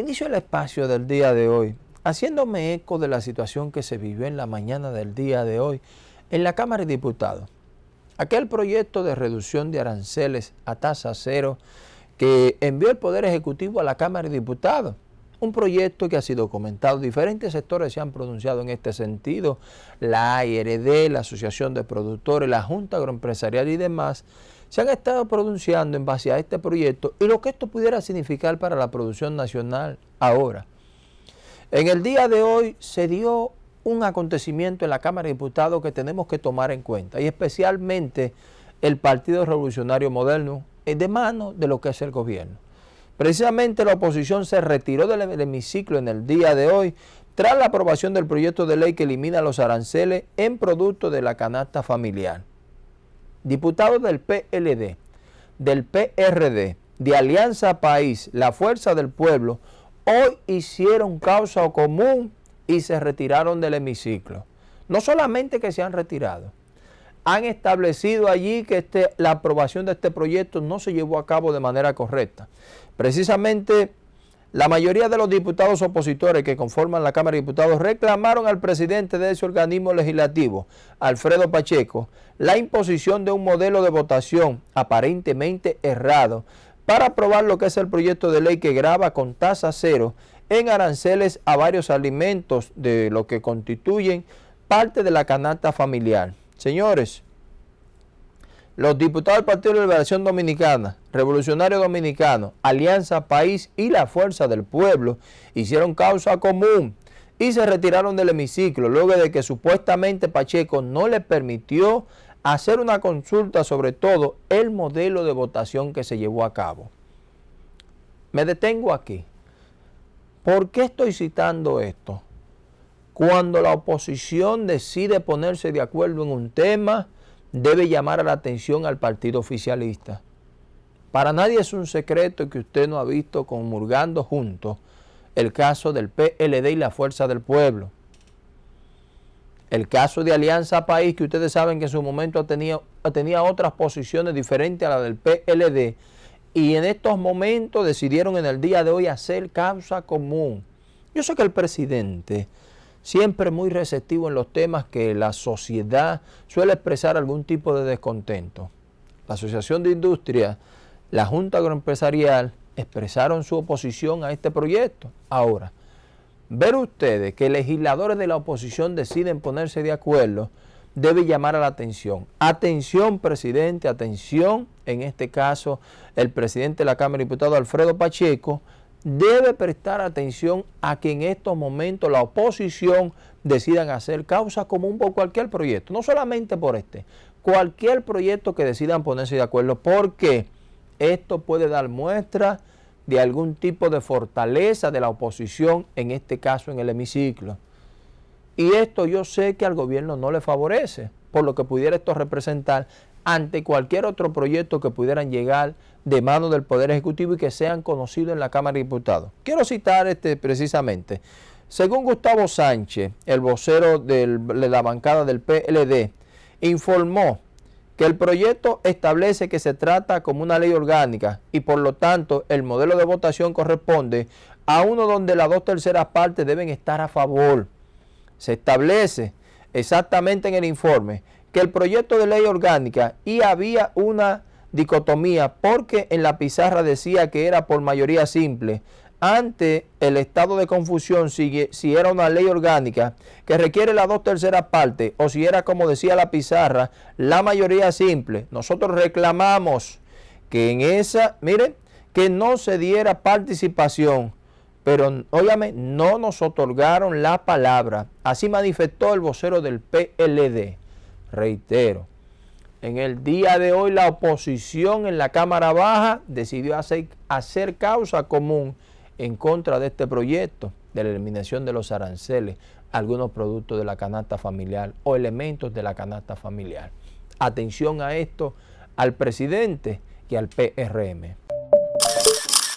Inicio el espacio del día de hoy haciéndome eco de la situación que se vivió en la mañana del día de hoy en la Cámara de Diputados. Aquel proyecto de reducción de aranceles a tasa cero que envió el Poder Ejecutivo a la Cámara de Diputados. Un proyecto que ha sido comentado, diferentes sectores se han pronunciado en este sentido, la ARD, la Asociación de Productores, la Junta Agroempresarial y demás, se han estado pronunciando en base a este proyecto y lo que esto pudiera significar para la producción nacional ahora. En el día de hoy se dio un acontecimiento en la Cámara de Diputados que tenemos que tomar en cuenta y especialmente el Partido Revolucionario Moderno de mano de lo que es el gobierno. Precisamente la oposición se retiró del hemiciclo en el día de hoy tras la aprobación del proyecto de ley que elimina los aranceles en producto de la canasta familiar. Diputados del PLD, del PRD, de Alianza País, la Fuerza del Pueblo, hoy hicieron causa común y se retiraron del hemiciclo. No solamente que se han retirado, han establecido allí que este, la aprobación de este proyecto no se llevó a cabo de manera correcta. Precisamente la mayoría de los diputados opositores que conforman la Cámara de Diputados reclamaron al presidente de ese organismo legislativo, Alfredo Pacheco, la imposición de un modelo de votación aparentemente errado para aprobar lo que es el proyecto de ley que graba con tasa cero en aranceles a varios alimentos de lo que constituyen parte de la canasta familiar. Señores, los diputados del Partido de Liberación Dominicana, Revolucionario Dominicano, Alianza País y la Fuerza del Pueblo hicieron causa común y se retiraron del hemiciclo luego de que supuestamente Pacheco no le permitió hacer una consulta sobre todo el modelo de votación que se llevó a cabo. Me detengo aquí. ¿Por qué estoy citando esto? Cuando la oposición decide ponerse de acuerdo en un tema, debe llamar la atención al partido oficialista. Para nadie es un secreto que usted no ha visto conmurgando juntos el caso del PLD y la Fuerza del Pueblo el caso de Alianza País, que ustedes saben que en su momento tenía, tenía otras posiciones diferentes a la del PLD, y en estos momentos decidieron en el día de hoy hacer causa común. Yo sé que el presidente, siempre muy receptivo en los temas que la sociedad suele expresar algún tipo de descontento. La Asociación de Industria, la Junta Agroempresarial, expresaron su oposición a este proyecto. Ahora, ver ustedes que legisladores de la oposición deciden ponerse de acuerdo, debe llamar a la atención. Atención, presidente, atención, en este caso, el presidente de la Cámara de Diputados, Alfredo Pacheco, debe prestar atención a que en estos momentos la oposición decidan hacer causa común por cualquier proyecto, no solamente por este, cualquier proyecto que decidan ponerse de acuerdo, porque esto puede dar muestra de algún tipo de fortaleza de la oposición, en este caso en el hemiciclo. Y esto yo sé que al gobierno no le favorece, por lo que pudiera esto representar ante cualquier otro proyecto que pudieran llegar de mano del Poder Ejecutivo y que sean conocidos en la Cámara de Diputados. Quiero citar este precisamente. Según Gustavo Sánchez, el vocero de la bancada del PLD, informó que el proyecto establece que se trata como una ley orgánica y por lo tanto el modelo de votación corresponde a uno donde las dos terceras partes deben estar a favor. Se establece exactamente en el informe que el proyecto de ley orgánica y había una dicotomía porque en la pizarra decía que era por mayoría simple, ante el estado de confusión si, si, era una ley orgánica que requiere las dos terceras partes o si era como decía la pizarra, la mayoría simple. Nosotros reclamamos que en esa, miren, que no se diera participación, pero óyame, no nos otorgaron la palabra. Así manifestó el vocero del PLD. Reitero, en el día de hoy la oposición en la Cámara Baja decidió hacer, hacer causa común en contra de este proyecto de la eliminación de los aranceles algunos productos de la canasta familiar o elementos de la canasta familiar. Atención a esto, al presidente y al PRM.